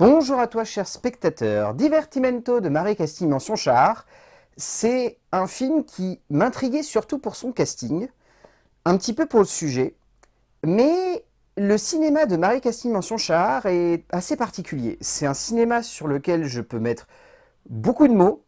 Bonjour à toi cher spectateur, Divertimento de Marie-Castille Mention Char, c'est un film qui m'intriguait surtout pour son casting, un petit peu pour le sujet, mais le cinéma de Marie-Castille Mention Char est assez particulier. C'est un cinéma sur lequel je peux mettre beaucoup de mots,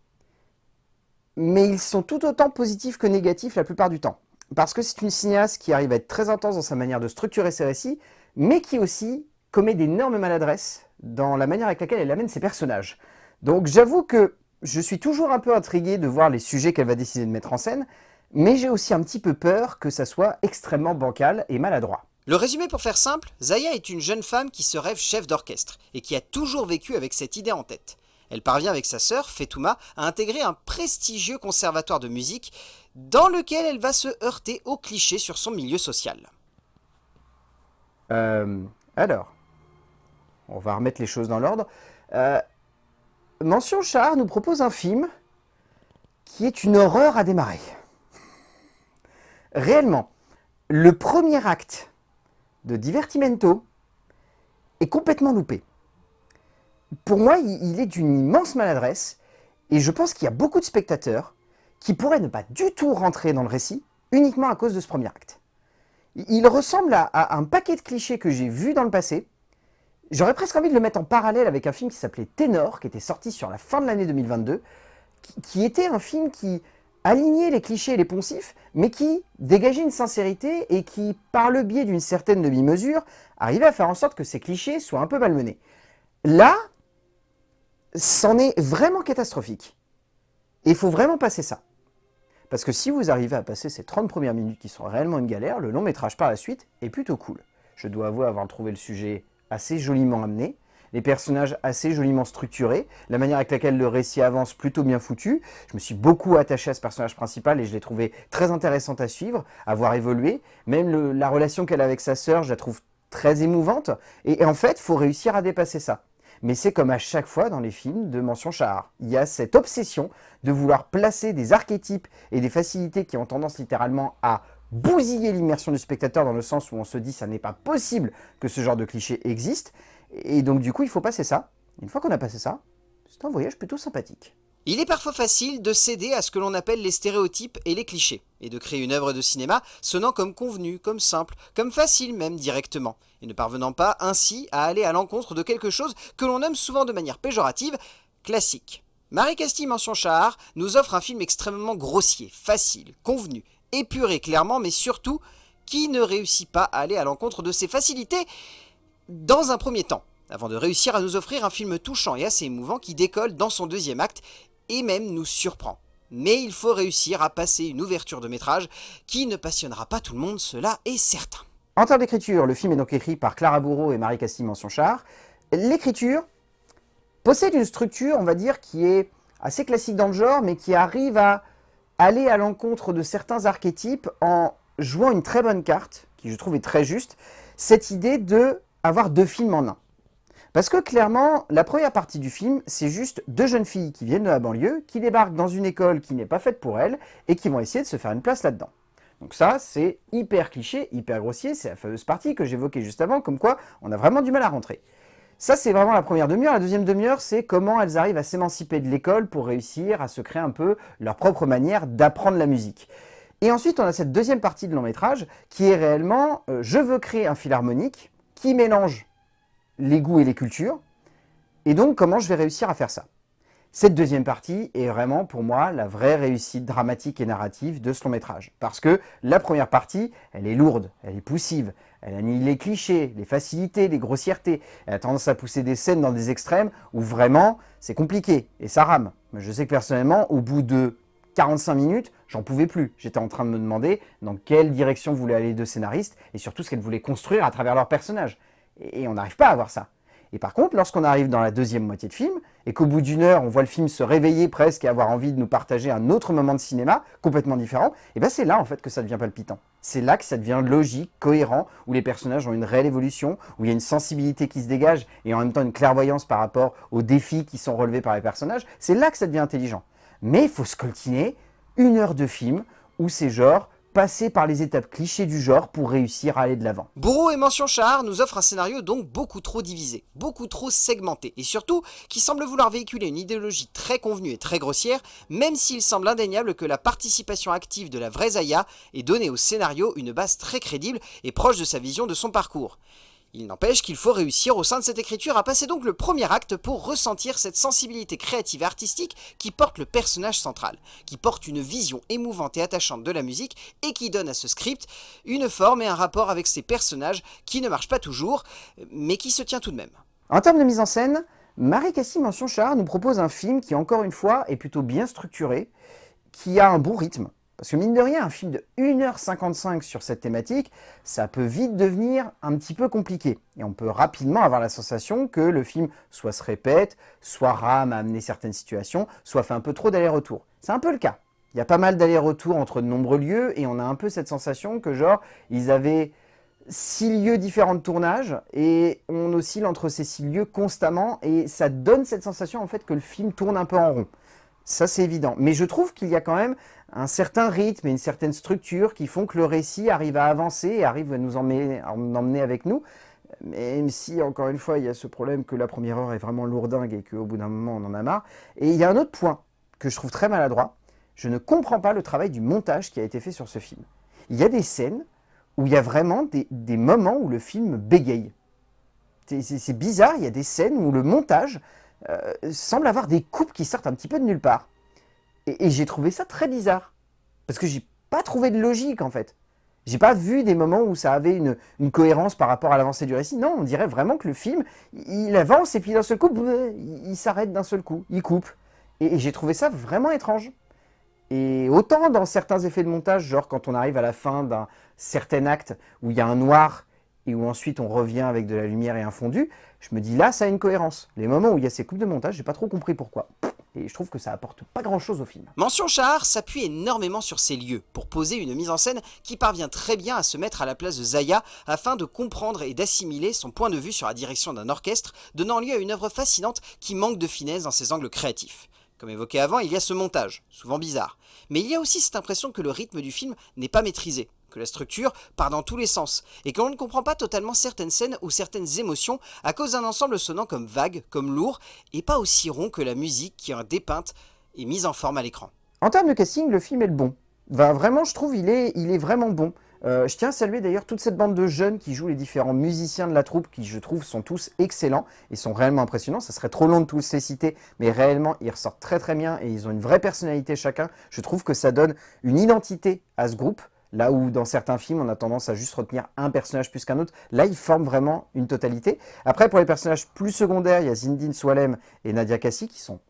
mais ils sont tout autant positifs que négatifs la plupart du temps. Parce que c'est une cinéaste qui arrive à être très intense dans sa manière de structurer ses récits, mais qui aussi commet d'énormes maladresses dans la manière avec laquelle elle amène ses personnages. Donc j'avoue que je suis toujours un peu intrigué de voir les sujets qu'elle va décider de mettre en scène, mais j'ai aussi un petit peu peur que ça soit extrêmement bancal et maladroit. Le résumé pour faire simple, Zaya est une jeune femme qui se rêve chef d'orchestre et qui a toujours vécu avec cette idée en tête. Elle parvient avec sa sœur, Fetouma, à intégrer un prestigieux conservatoire de musique dans lequel elle va se heurter aux clichés sur son milieu social. Euh, alors, on va remettre les choses dans l'ordre. Euh, Mention Char nous propose un film qui est une horreur à démarrer. Réellement, le premier acte de Divertimento est complètement loupé. Pour moi, il est d'une immense maladresse, et je pense qu'il y a beaucoup de spectateurs qui pourraient ne pas du tout rentrer dans le récit uniquement à cause de ce premier acte. Il ressemble à, un paquet de clichés que j'ai vus dans le passé. J'aurais presque envie de le mettre en parallèle avec un film qui s'appelait Ténor, qui était sorti sur la fin de l'année 2022, qui, était un film qui alignait les clichés et les poncifs, mais qui dégageait une sincérité et qui, par le biais d'une certaine demi-mesure, arrivait à faire en sorte que ces clichés soient un peu malmenés. Là, c'en est vraiment catastrophique. Et il faut vraiment passer ça. Parce que si vous arrivez à passer ces 30 premières minutes qui sont réellement une galère, le long métrage par la suite est plutôt cool. Je dois avouer avoir trouvé le sujet assez joliment amené, les personnages assez joliment structurés, la manière avec laquelle le récit avance plutôt bien foutu. Je me suis beaucoup attaché à ce personnage principal et je l'ai trouvé très intéressante à suivre, à voir évoluer. Même la relation qu'elle a avec sa sœur, je la trouve très émouvante. Et, en fait, faut réussir à dépasser ça. Mais c'est comme à chaque fois dans les films de Mention Char. Il y a cette obsession de vouloir placer des archétypes et des facilités qui ont tendance littéralement à bousiller l'immersion du spectateur dans le sens où on se dit ça n'est pas possible que ce genre de cliché existe. Et donc du coup, il faut passer ça. Une fois qu'on a passé ça, c'est un voyage plutôt sympathique. Il est parfois facile de céder à ce que l'on appelle les stéréotypes et les clichés, et de créer une œuvre de cinéma sonnant comme convenu, comme simple, comme facile même directement, et ne parvenant pas ainsi à aller à l'encontre de quelque chose que l'on nomme souvent de manière péjorative classique. Marie Castille Mention Char nous offre un film extrêmement grossier, facile, convenu, épuré clairement, mais surtout qui ne réussit pas à aller à l'encontre de ses facilités dans un premier temps avant de réussir à nous offrir un film touchant et assez émouvant qui décolle dans son deuxième acte et même nous surprend. Mais il faut réussir à passer une ouverture de métrage qui ne passionnera pas tout le monde, cela est certain. En termes d'écriture, le film est donc écrit par Clara Bourreau et Marie Castille Mention-Char. L'écriture possède une structure, on va dire, qui est assez classique dans le genre, mais qui arrive à aller à l'encontre de certains archétypes en jouant une très bonne carte, qui je trouve est très juste, cette idée de avoir deux films en un. Parce que clairement, la première partie du film, c'est juste deux jeunes filles qui viennent de la banlieue, qui débarquent dans une école qui n'est pas faite pour elles, et qui vont essayer de se faire une place là-dedans. Donc ça, c'est hyper cliché, hyper grossier, c'est la fameuse partie que j'évoquais juste avant, comme quoi on a vraiment du mal à rentrer. Ça, c'est vraiment la première demi-heure. La deuxième demi-heure, c'est comment elles arrivent à s'émanciper de l'école pour réussir à se créer un peu leur propre manière d'apprendre la musique. Et ensuite, on a cette deuxième partie de long métrage qui est réellement euh, je veux créer un fil harmonique qui mélange les goûts et les cultures, et donc comment je vais réussir à faire ça. Cette deuxième partie est vraiment pour moi la vraie réussite dramatique et narrative de ce long métrage. Parce que la première partie, elle est lourde, elle est poussive, elle annihile les clichés, les facilités, les grossièretés. Elle a tendance à pousser des scènes dans des extrêmes où vraiment c'est compliqué et ça rame. Mais je sais que personnellement, au bout de 45 minutes, j'en pouvais plus. J'étais en train de me demander dans quelle direction voulaient aller les deux scénaristes et surtout ce qu'elles voulaient construire à travers leurs personnages. Et on n'arrive pas à voir ça. Et par contre, lorsqu'on arrive dans la deuxième moitié de film, et qu'au bout d'une heure, on voit le film se réveiller presque et avoir envie de nous partager un autre moment de cinéma, complètement différent, et bien c'est là en fait que ça devient palpitant. C'est là que ça devient logique, cohérent, où les personnages ont une réelle évolution, où il y a une sensibilité qui se dégage, et en même temps une clairvoyance par rapport aux défis qui sont relevés par les personnages. C'est là que ça devient intelligent. Mais il faut scoltiner une heure de film où c'est genre passer par les étapes clichés du genre pour réussir à aller de l'avant. Bourreau et Mention Char nous offrent un scénario donc beaucoup trop divisé, beaucoup trop segmenté, et surtout qui semble vouloir véhiculer une idéologie très convenue et très grossière, même s'il semble indéniable que la participation active de la vraie Zaya ait donné au scénario une base très crédible et proche de sa vision de son parcours. Il n'empêche qu'il faut réussir au sein de cette écriture à passer donc le premier acte pour ressentir cette sensibilité créative et artistique qui porte le personnage central, qui porte une vision émouvante et attachante de la musique et qui donne à ce script une forme et un rapport avec ses personnages qui ne marchent pas toujours, mais qui se tient tout de même. En termes de mise en scène, Marie-Cassie Mention-Char nous propose un film qui, encore une fois, est plutôt bien structuré, qui a un bon rythme, parce que mine de rien, un film de 1h55 sur cette thématique, ça peut vite devenir un petit peu compliqué. Et on peut rapidement avoir la sensation que le film soit se répète, soit rame à amener certaines situations, soit fait un peu trop d'aller-retour. C'est un peu le cas. Il y a pas mal d'allers-retours entre de nombreux lieux, et on a un peu cette sensation que genre, ils avaient six lieux différents de tournage, et on oscille entre ces six lieux constamment, et ça donne cette sensation en fait que le film tourne un peu en rond. Ça, c'est évident. Mais je trouve qu'il y a quand même un certain rythme et une certaine structure qui font que le récit arrive à avancer et arrive à nous emmener, avec nous. Même si, encore une fois, il y a ce problème que la première heure est vraiment lourdingue et qu'au bout d'un moment, on en a marre. Et il y a un autre point que je trouve très maladroit. Je ne comprends pas le travail du montage qui a été fait sur ce film. Il y a des scènes où il y a vraiment des, des moments où le film bégaye. C'est bizarre, il y a des scènes où le montage euh, semble avoir des coupes qui sortent un petit peu de nulle part. Et, j'ai trouvé ça très bizarre. Parce que j'ai pas trouvé de logique en fait. J'ai pas vu des moments où ça avait une, cohérence par rapport à l'avancée du récit. Non, on dirait vraiment que le film, il avance et puis d'un seul coup, il, s'arrête d'un seul coup, il coupe. Et, j'ai trouvé ça vraiment étrange. Et autant dans certains effets de montage, genre quand on arrive à la fin d'un certain acte où il y a un noir et où ensuite on revient avec de la lumière et un fondu, je me dis là, ça a une cohérence. Les moments où il y a ces coupes de montage, j'ai pas trop compris pourquoi. Et je trouve que ça apporte pas grand chose au film. Mention Char s'appuie énormément sur ces lieux pour poser une mise en scène qui parvient très bien à se mettre à la place de Zaya afin de comprendre et d'assimiler son point de vue sur la direction d'un orchestre, donnant lieu à une œuvre fascinante qui manque de finesse dans ses angles créatifs. Comme évoqué avant, il y a ce montage, souvent bizarre. Mais il y a aussi cette impression que le rythme du film n'est pas maîtrisé, que la structure part dans tous les sens, et que l'on ne comprend pas totalement certaines scènes ou certaines émotions à cause d'un ensemble sonnant comme vague, comme lourd, et pas aussi rond que la musique qui est dépeinte et mise en forme à l'écran. En termes de casting, le film est le bon. vraiment, je trouve, il est, il est vraiment bon. Euh, je tiens à saluer d'ailleurs toute cette bande de jeunes qui jouent les différents musiciens de la troupe, qui je trouve sont tous excellents et sont réellement impressionnants. Ça serait trop long de tous les citer, mais réellement ils ressortent très très bien et ils ont une vraie personnalité chacun. Je trouve que ça donne une identité à ce groupe. Là où dans certains films, on a tendance à juste retenir un personnage plus qu'un autre, là, ils forment vraiment une totalité. Après, pour les personnages plus secondaires, il y a Zindine Swalem et Nadia Kassi qui sont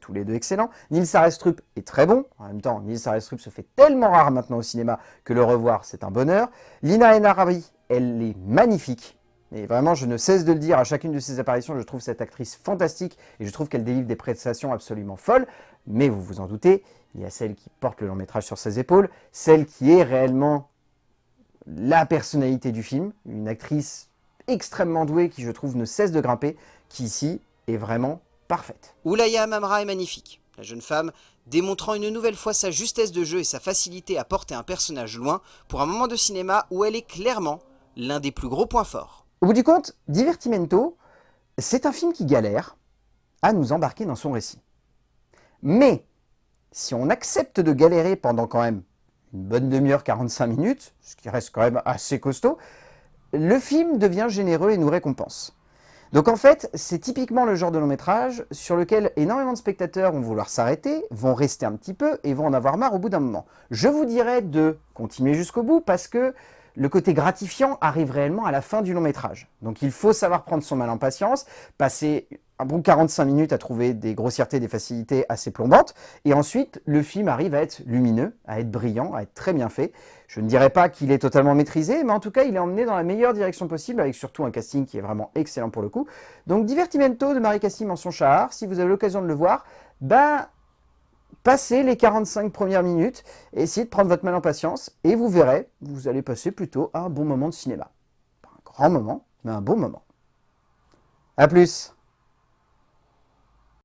tous les deux excellents. Nils Arestrup est très bon. En même temps, Nils Arestrup se fait tellement rare maintenant au cinéma que le revoir, c'est un bonheur. Lina Enarabi, elle est magnifique. Et vraiment, je ne cesse de le dire à chacune de ses apparitions, je trouve cette actrice fantastique et je trouve qu'elle délivre des prestations absolument folles. Mais vous vous en doutez, il y a celle qui porte le long métrage sur ses épaules, celle qui est réellement la personnalité du film, une actrice extrêmement douée qui je trouve ne cesse de grimper, qui ici est vraiment parfaite. Oulaya Mamra est magnifique. La jeune femme démontrant une nouvelle fois sa justesse de jeu et sa facilité à porter un personnage loin pour un moment de cinéma où elle est clairement l'un des plus gros points forts. Au bout du compte, Divertimento, c'est un film qui galère à nous embarquer dans son récit. Mais si on accepte de galérer pendant quand même une bonne demi-heure, 45 minutes, ce qui reste quand même assez costaud, le film devient généreux et nous récompense. Donc en fait, c'est typiquement le genre de long métrage sur lequel énormément de spectateurs vont vouloir s'arrêter, vont rester un petit peu et vont en avoir marre au bout d'un moment. Je vous dirais de continuer jusqu'au bout parce que le côté gratifiant arrive réellement à la fin du long métrage. Donc il faut savoir prendre son mal en patience, passer un bon 45 minutes à trouver des grossièretés, des facilités assez plombantes, et ensuite le film arrive à être lumineux, à être brillant, à être très bien fait. Je ne dirais pas qu'il est totalement maîtrisé, mais en tout cas il est emmené dans la meilleure direction possible, avec surtout un casting qui est vraiment excellent pour le coup. Donc Divertimento de Marie Cassim en son char, si vous avez l'occasion de le voir, ben passez les 45 premières minutes, essayez de prendre votre mal en patience, et vous verrez, vous allez passer plutôt un bon moment de cinéma. Pas un grand moment, mais un bon moment. A plus